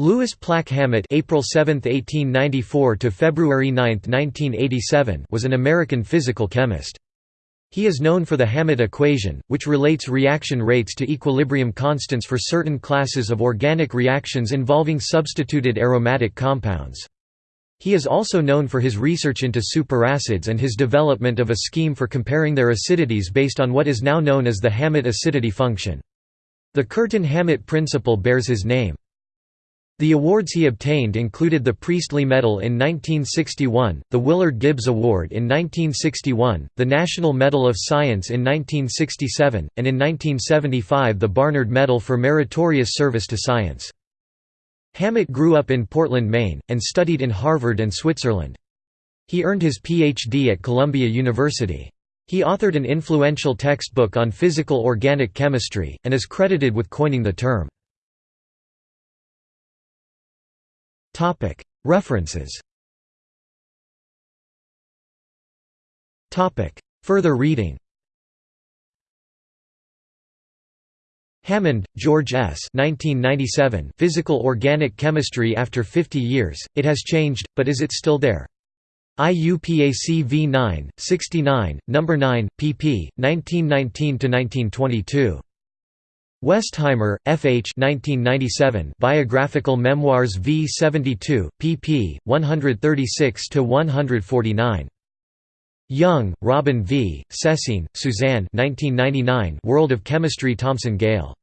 Louis Plack Hammett April 7, 1894 to February 9, 1987 was an American physical chemist. He is known for the Hammett equation, which relates reaction rates to equilibrium constants for certain classes of organic reactions involving substituted aromatic compounds. He is also known for his research into superacids and his development of a scheme for comparing their acidities based on what is now known as the Hammett acidity function. The Curtin-Hammett principle bears his name. The awards he obtained included the Priestley Medal in 1961, the Willard Gibbs Award in 1961, the National Medal of Science in 1967, and in 1975 the Barnard Medal for Meritorious Service to Science. Hammett grew up in Portland, Maine, and studied in Harvard and Switzerland. He earned his Ph.D. at Columbia University. He authored an influential textbook on physical organic chemistry, and is credited with coining the term. References Further reading Hammond, George S. 1997 Physical Organic Chemistry After 50 Years, It Has Changed, But Is It Still There? IUPAC V9, 69, No. 9, pp. 1919–1922. Westheimer, F. H. 1997 Biographical Memoirs v. 72, pp. 136–149. Young, Robin V., Sessine, Suzanne 1999 World of Chemistry Thomson Gale